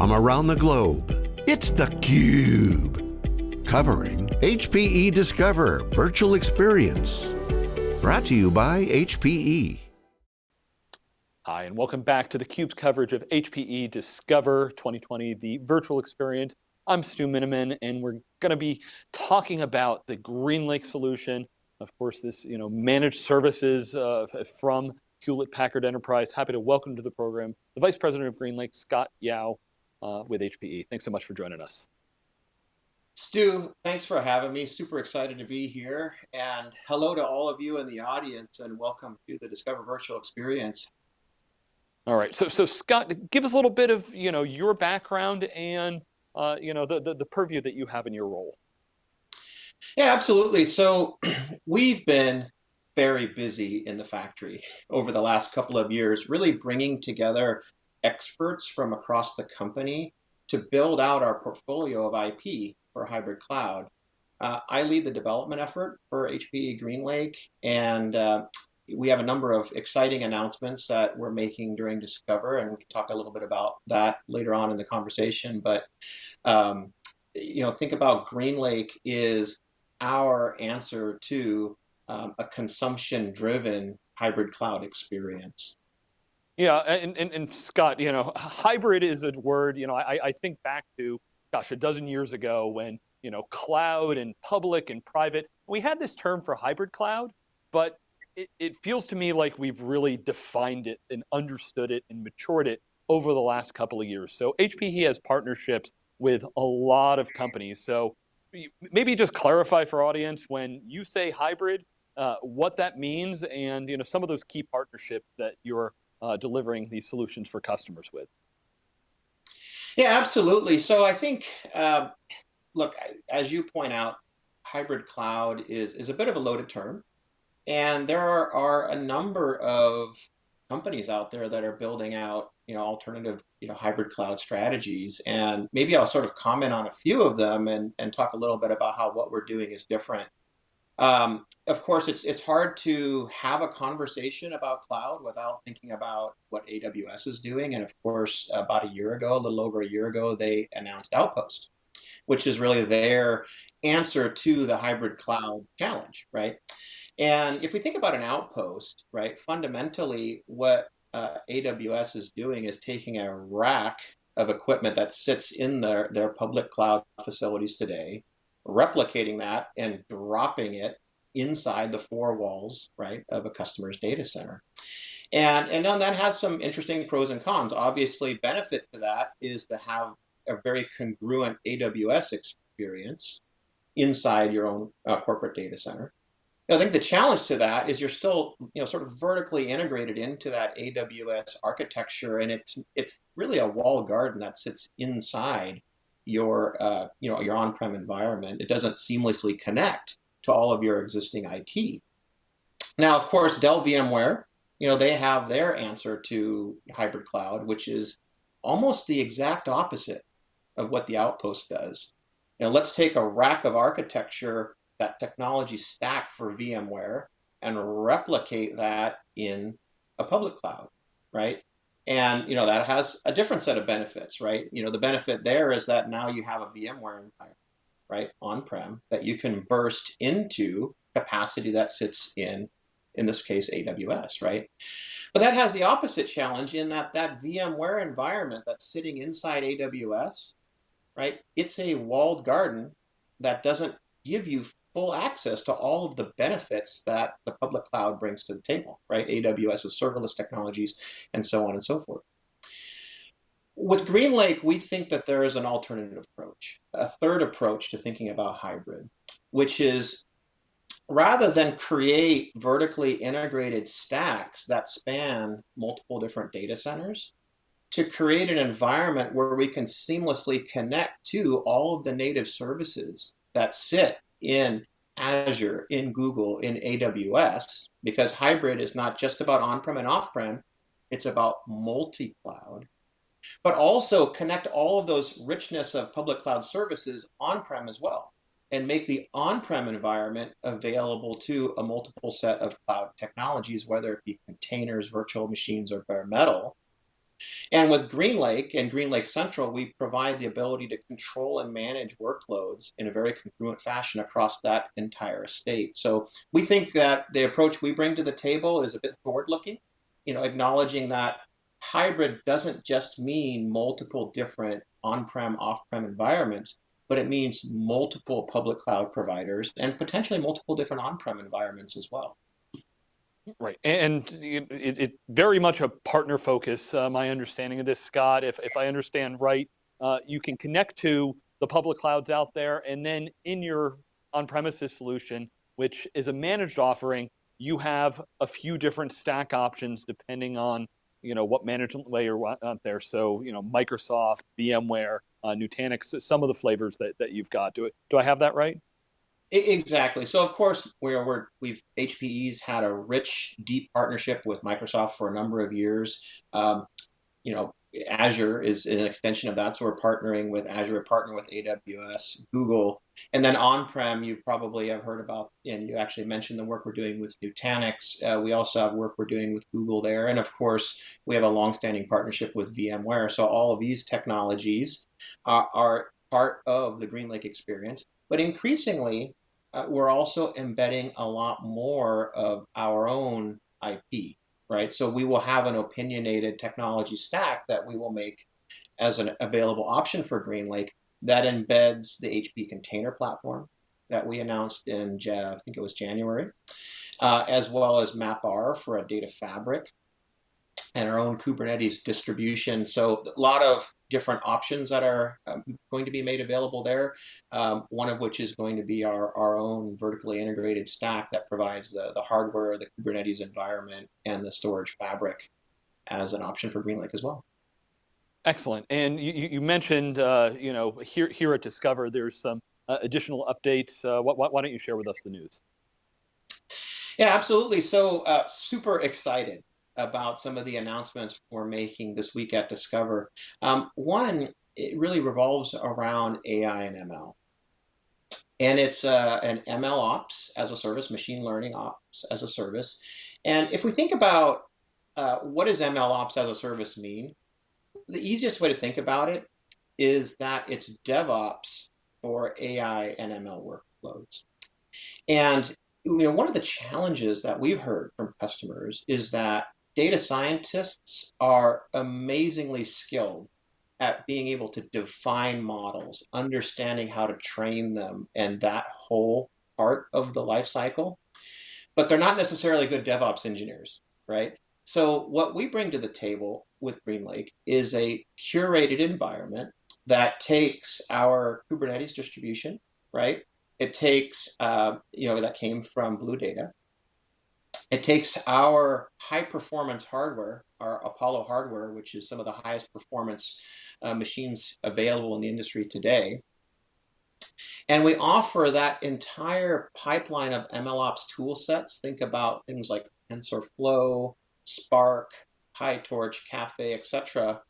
from around the globe. It's theCUBE, covering HPE Discover Virtual Experience. Brought to you by HPE. Hi, and welcome back to theCUBE's coverage of HPE Discover 2020, the virtual experience. I'm Stu Miniman, and we're going to be talking about the GreenLake solution. Of course, this you know managed services uh, from Hewlett Packard Enterprise. Happy to welcome to the program the Vice President of GreenLake, Scott Yao uh, with HPE. Thanks so much for joining us. Stu, thanks for having me. Super excited to be here. And hello to all of you in the audience and welcome to the Discover Virtual Experience. All right, so so Scott, give us a little bit of you know your background and uh, you know the, the, the purview that you have in your role. Yeah, absolutely. So we've been very busy in the factory over the last couple of years, really bringing together experts from across the company to build out our portfolio of IP for hybrid cloud. Uh, I lead the development effort for HPE GreenLake, and uh, we have a number of exciting announcements that we're making during Discover, and we can talk a little bit about that later on in the conversation. But um, you know, think about GreenLake is our answer to um, a consumption-driven hybrid cloud experience. Yeah, and, and, and, Scott, you know, hybrid is a word, you know, I, I think back to, gosh, a dozen years ago when, you know, cloud and public and private, we had this term for hybrid cloud, but it, it feels to me like we've really defined it and understood it and matured it over the last couple of years. So HPE has partnerships with a lot of companies. So maybe just clarify for audience when you say hybrid, uh, what that means and you know some of those key partnerships that you're uh, delivering these solutions for customers with. Yeah, absolutely. So I think, uh, look, as you point out, hybrid cloud is, is a bit of a loaded term. And there are, are a number of companies out there that are building out, you know, alternative, you know, hybrid cloud strategies. And maybe I'll sort of comment on a few of them and, and talk a little bit about how what we're doing is different. Um, of course, it's it's hard to have a conversation about cloud without thinking about what AWS is doing. And of course, about a year ago, a little over a year ago, they announced Outpost, which is really their answer to the hybrid cloud challenge, right? And if we think about an outpost, right, fundamentally what uh, AWS is doing is taking a rack of equipment that sits in their, their public cloud facilities today, replicating that and dropping it inside the four walls, right, of a customer's data center. And, and then that has some interesting pros and cons. Obviously, benefit to that is to have a very congruent AWS experience inside your own uh, corporate data center. I think the challenge to that is you're still, you know, sort of vertically integrated into that AWS architecture, and it's it's really a walled garden that sits inside your, uh, you know, your on-prem environment. It doesn't seamlessly connect to all of your existing IT. Now, of course, Dell VMware, you know, they have their answer to hybrid cloud, which is almost the exact opposite of what the Outpost does. You let's take a rack of architecture that technology stack for VMware and replicate that in a public cloud, right? And you know that has a different set of benefits, right? You know the benefit there is that now you have a VMware environment, right, on-prem that you can burst into capacity that sits in, in this case, AWS, right? But that has the opposite challenge in that that VMware environment that's sitting inside AWS, right? It's a walled garden that doesn't give you full access to all of the benefits that the public cloud brings to the table, right? AWS's serverless technologies and so on and so forth. With GreenLake, we think that there is an alternative approach, a third approach to thinking about hybrid, which is rather than create vertically integrated stacks that span multiple different data centers, to create an environment where we can seamlessly connect to all of the native services that sit in Azure, in Google, in AWS, because hybrid is not just about on-prem and off-prem, it's about multi-cloud, but also connect all of those richness of public cloud services on-prem as well, and make the on-prem environment available to a multiple set of cloud technologies, whether it be containers, virtual machines, or bare metal, And with GreenLake and GreenLake Central, we provide the ability to control and manage workloads in a very congruent fashion across that entire estate. So we think that the approach we bring to the table is a bit forward-looking, you know, acknowledging that hybrid doesn't just mean multiple different on-prem, off-prem environments, but it means multiple public cloud providers and potentially multiple different on-prem environments as well. Right, and it, it, very much a partner focus, uh, my understanding of this, Scott. If, if I understand right, uh, you can connect to the public clouds out there, and then in your on-premises solution, which is a managed offering, you have a few different stack options depending on you know what management layer out there. So you know Microsoft, VMware, uh, Nutanix, some of the flavors that, that you've got. Do, it, do I have that right? Exactly. So of course we're, we're we've HPE's had a rich, deep partnership with Microsoft for a number of years. Um, you know, Azure is an extension of that. So we're partnering with Azure, we're partnering with AWS, Google, and then on-prem. You probably have heard about, and you actually mentioned the work we're doing with Nutanix. Uh, we also have work we're doing with Google there, and of course we have a long-standing partnership with VMware. So all of these technologies are, are part of the GreenLake experience. But increasingly, uh, we're also embedding a lot more of our own IP, right? So we will have an opinionated technology stack that we will make as an available option for GreenLake that embeds the HP container platform that we announced in, I think it was January, uh, as well as MapR for a data fabric and our own Kubernetes distribution. So a lot of different options that are um, going to be made available there. Um, one of which is going to be our, our own vertically integrated stack that provides the, the hardware, the Kubernetes environment, and the storage fabric as an option for GreenLake as well. Excellent. And you, you mentioned, uh, you know, here, here at Discover, there's some uh, additional updates. Uh, why, why don't you share with us the news? Yeah, absolutely. So uh, super excited about some of the announcements we're making this week at Discover. Um, one, it really revolves around AI and ML. And it's uh, an ML ops as a service, machine learning ops as a service. And if we think about uh, what does ML ops as a service mean, the easiest way to think about it is that it's DevOps for AI and ML workloads. And you know, one of the challenges that we've heard from customers is that data scientists are amazingly skilled at being able to define models, understanding how to train them, and that whole part of the life cycle. But they're not necessarily good DevOps engineers, right? So what we bring to the table with GreenLake is a curated environment that takes our Kubernetes distribution, right? It takes, uh, you know, that came from BlueData. It takes our high performance hardware, our Apollo hardware, which is some of the highest performance uh, machines available in the industry today. And we offer that entire pipeline of MLOps tool sets. Think about things like TensorFlow, Spark, PyTorch, Caffe, etc.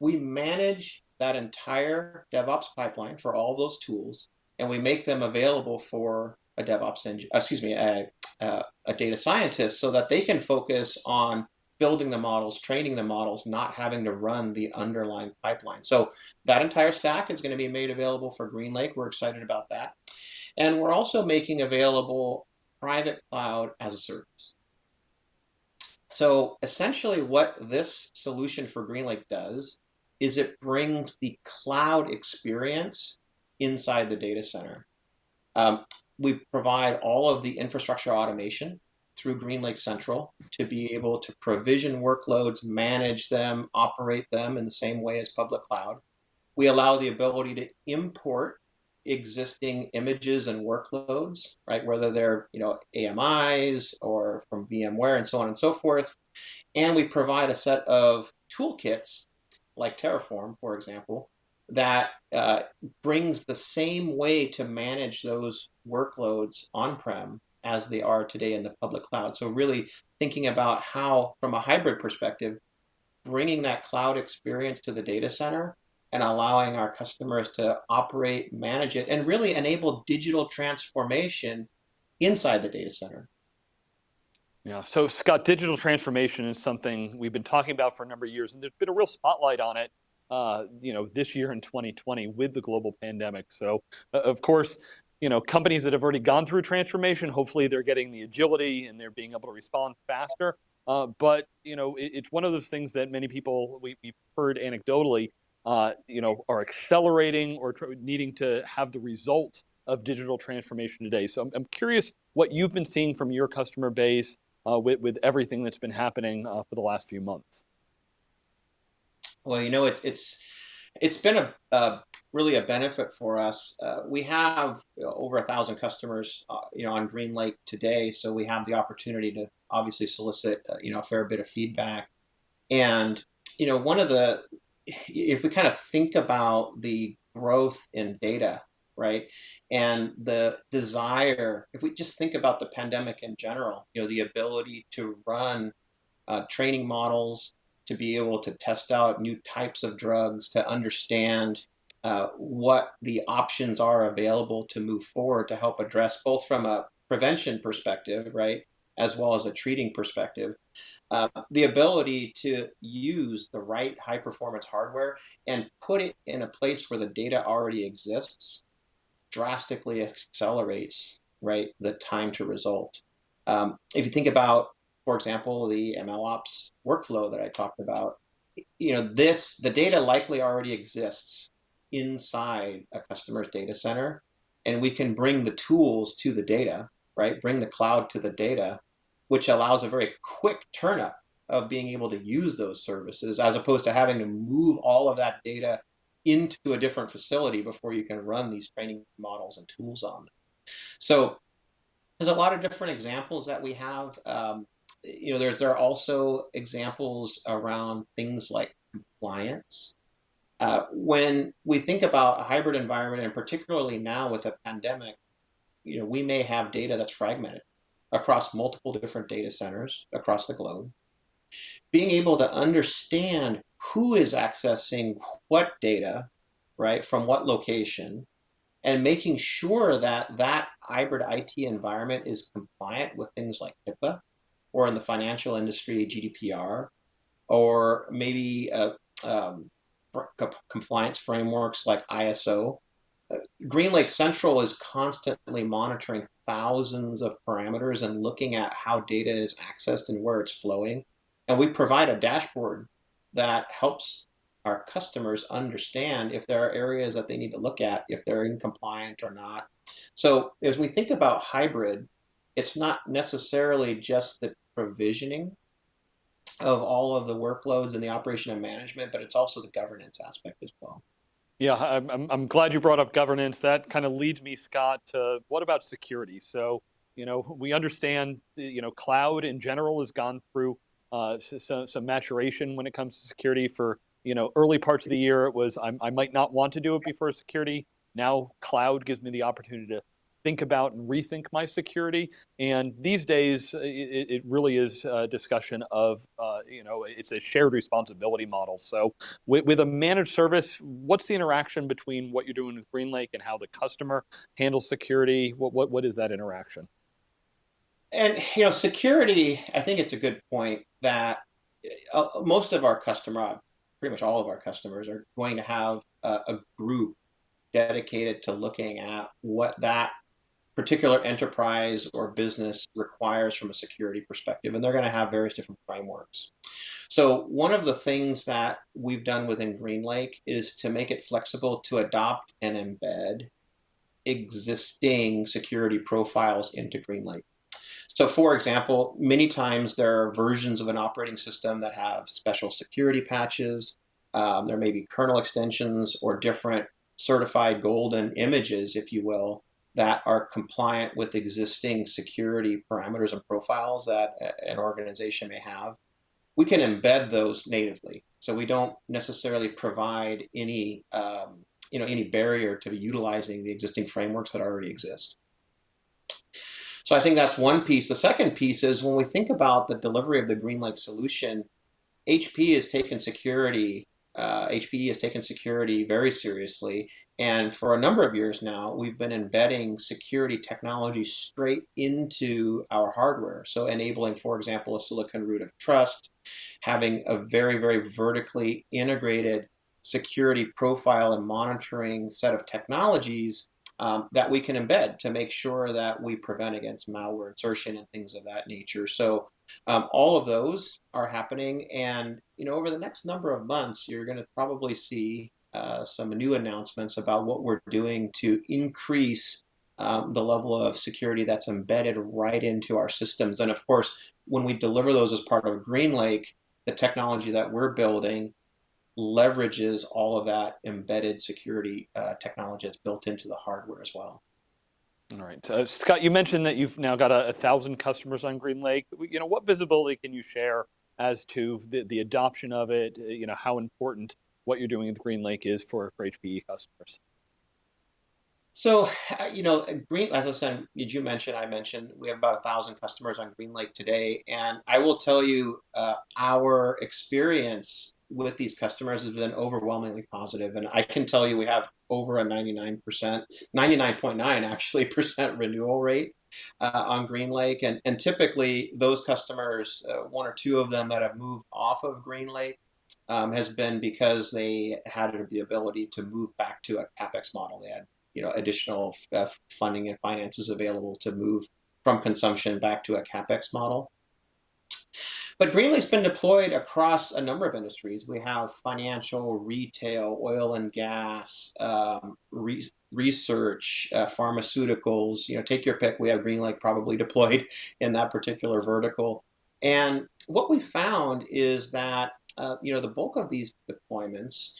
We manage that entire DevOps pipeline for all those tools, and we make them available for a DevOps engine, excuse me, a, a, a data scientist so that they can focus on building the models, training the models, not having to run the underlying pipeline. So that entire stack is going to be made available for GreenLake. We're excited about that. And we're also making available private cloud as a service. So essentially what this solution for GreenLake does is it brings the cloud experience inside the data center. Um, we provide all of the infrastructure automation through GreenLake Central to be able to provision workloads, manage them, operate them in the same way as public cloud. We allow the ability to import existing images and workloads, right? Whether they're you know AMIs or from VMware and so on and so forth. And we provide a set of toolkits like Terraform, for example, that uh, brings the same way to manage those workloads on-prem as they are today in the public cloud. So really thinking about how, from a hybrid perspective, bringing that cloud experience to the data center and allowing our customers to operate, manage it, and really enable digital transformation inside the data center. Yeah, so Scott, digital transformation is something we've been talking about for a number of years, and there's been a real spotlight on it uh, you know, this year in 2020 with the global pandemic. So uh, of course, you know, companies that have already gone through transformation, hopefully they're getting the agility and they're being able to respond faster. Uh, but you know, it, it's one of those things that many people we, have heard anecdotally, uh, you know, are accelerating or needing to have the results of digital transformation today. So I'm, I'm curious what you've been seeing from your customer base uh, with, with everything that's been happening uh, for the last few months. Well, you know, it's it's it's been a, a really a benefit for us. Uh, we have over a thousand customers, uh, you know, on GreenLake today, so we have the opportunity to obviously solicit, uh, you know, a fair bit of feedback. And you know, one of the if we kind of think about the growth in data, right, and the desire, if we just think about the pandemic in general, you know, the ability to run uh, training models to be able to test out new types of drugs, to understand uh, what the options are available to move forward to help address both from a prevention perspective, right, as well as a treating perspective. Uh, the ability to use the right high performance hardware and put it in a place where the data already exists drastically accelerates right the time to result. Um, if you think about for example, the MLOps workflow that I talked about, you know, this, the data likely already exists inside a customer's data center, and we can bring the tools to the data, right? Bring the cloud to the data, which allows a very quick turn up of being able to use those services as opposed to having to move all of that data into a different facility before you can run these training models and tools on them. So there's a lot of different examples that we have. Um, you know, there's there are also examples around things like compliance. Uh, when we think about a hybrid environment, and particularly now with a pandemic, you know, we may have data that's fragmented across multiple different data centers across the globe. Being able to understand who is accessing what data, right, from what location, and making sure that that hybrid IT environment is compliant with things like HIPAA or in the financial industry, GDPR, or maybe uh, um, compliance frameworks like ISO. Uh, GreenLake Central is constantly monitoring thousands of parameters and looking at how data is accessed and where it's flowing. And we provide a dashboard that helps our customers understand if there are areas that they need to look at, if they're in compliant or not. So as we think about hybrid, it's not necessarily just the provisioning of all of the workloads and the operation and management, but it's also the governance aspect as well. Yeah, I'm, I'm glad you brought up governance. That kind of leads me, Scott, to what about security? So, you know, we understand, you know, cloud in general has gone through uh, some, some maturation when it comes to security for, you know, early parts of the year, it was, I, I might not want to do it before security. Now cloud gives me the opportunity to think about and rethink my security. And these days, it, it really is a discussion of, uh, you know, it's a shared responsibility model. So with, with, a managed service, what's the interaction between what you're doing with GreenLake and how the customer handles security? What, what, what is that interaction? And, you know, security, I think it's a good point that uh, most of our customer, pretty much all of our customers are going to have a, a group dedicated to looking at what that particular enterprise or business requires from a security perspective, and they're going to have various different frameworks. So one of the things that we've done within GreenLake is to make it flexible to adopt and embed existing security profiles into GreenLake. So for example, many times there are versions of an operating system that have special security patches. Um, there may be kernel extensions or different certified golden images, if you will, that are compliant with existing security parameters and profiles that an organization may have, we can embed those natively. So we don't necessarily provide any, um, you know, any barrier to utilizing the existing frameworks that already exist. So I think that's one piece. The second piece is when we think about the delivery of the GreenLake solution, HP has taken security uh, HPE has taken security very seriously. And for a number of years now, we've been embedding security technology straight into our hardware. So enabling, for example, a silicon root of trust, having a very, very vertically integrated security profile and monitoring set of technologies um, that we can embed to make sure that we prevent against malware insertion and things of that nature. So um, all of those are happening, and you know over the next number of months, you're going to probably see uh, some new announcements about what we're doing to increase um, the level of security that's embedded right into our systems. And of course, when we deliver those as part of GreenLake, the technology that we're building leverages all of that embedded security uh, technology that's built into the hardware as well. All right, uh, Scott, you mentioned that you've now got a, a, thousand customers on GreenLake. You know, what visibility can you share as to the, the adoption of it? Uh, you know, how important what you're doing with GreenLake is for, for HPE customers? So, uh, you know, Green, as I said, did you mention, I mentioned, we have about a thousand customers on GreenLake today. And I will tell you, uh, our experience with these customers has been overwhelmingly positive. And I can tell you we have over a 99%, 99.9 actually percent renewal rate uh, on GreenLake. And, and typically those customers, uh, one or two of them that have moved off of GreenLake um, has been because they had the ability to move back to a capex model. They had you know additional uh, funding and finances available to move from consumption back to a capex model. But GreenLake's been deployed across a number of industries. We have financial, retail, oil and gas, um, re research, uh, pharmaceuticals. You know, take your pick. We have GreenLake probably deployed in that particular vertical. And what we found is that uh, you know the bulk of these deployments,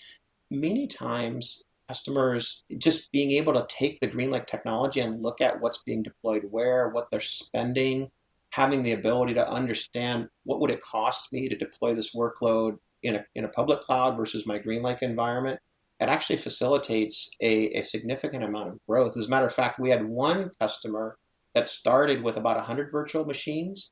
many times customers just being able to take the GreenLake technology and look at what's being deployed where, what they're spending, having the ability to understand what would it cost me to deploy this workload in a, in a public cloud versus my GreenLake environment, it actually facilitates a, a significant amount of growth. As a matter of fact, we had one customer that started with about 100 virtual machines.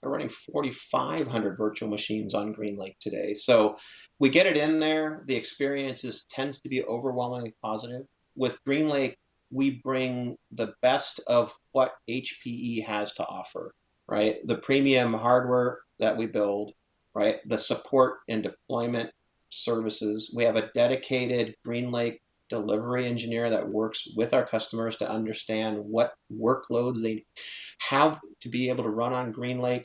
They're running 4,500 virtual machines on GreenLake today. So we get it in there. The experience is, tends to be overwhelmingly positive. With GreenLake, we bring the best of what HPE has to offer right? The premium hardware that we build, right? The support and deployment services. We have a dedicated GreenLake delivery engineer that works with our customers to understand what workloads they have to be able to run on GreenLake,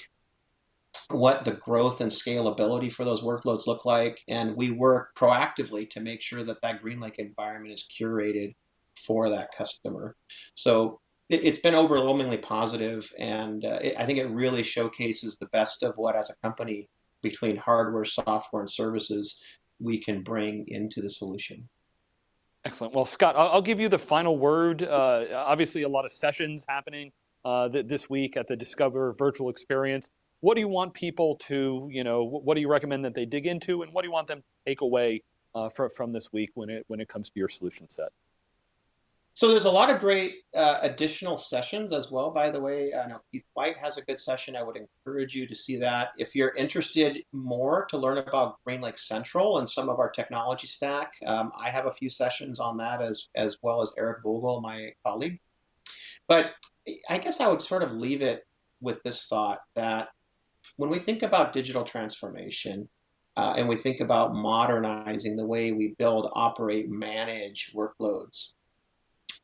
what the growth and scalability for those workloads look like, and we work proactively to make sure that that GreenLake environment is curated for that customer. So it, has been overwhelmingly positive, and uh, it, I think it really showcases the best of what, as a company, between hardware, software, and services, we can bring into the solution. Excellent. Well, Scott, I'll, I'll give you the final word. Uh, obviously, a lot of sessions happening uh, th this week at the Discover Virtual Experience. What do you want people to, you know, what do you recommend that they dig into, and what do you want them to take away uh, from, from this week when it when it comes to your solution set? So there's a lot of great uh, additional sessions as well. By the way, I know Keith White has a good session. I would encourage you to see that. If you're interested more to learn about GreenLake Central and some of our technology stack, um, I have a few sessions on that as as well as Eric Vogel, my colleague. But I guess I would sort of leave it with this thought that when we think about digital transformation, uh, and we think about modernizing the way we build, operate, manage workloads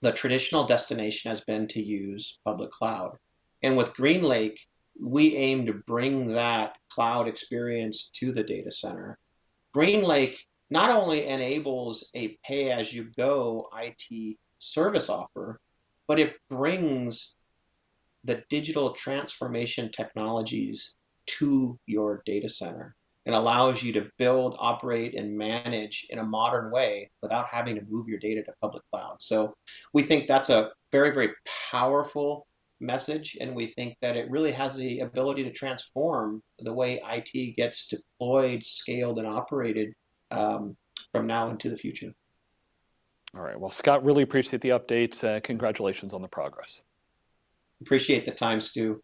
the traditional destination has been to use public cloud. And with GreenLake, we aim to bring that cloud experience to the data center. GreenLake not only enables a pay as you go IT service offer, but it brings the digital transformation technologies to your data center and allows you to build, operate, and manage in a modern way without having to move your data to public cloud. So we think that's a very, very powerful message, and we think that it really has the ability to transform the way IT gets deployed, scaled, and operated um, from now into the future. All right. Well, Scott, really appreciate the updates. Uh, congratulations on the progress. Appreciate the time, Stu.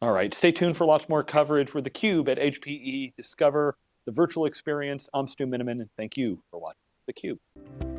All right, stay tuned for lots more coverage with theCUBE at HPE Discover the virtual experience. I'm Stu Miniman, and thank you for watching theCUBE.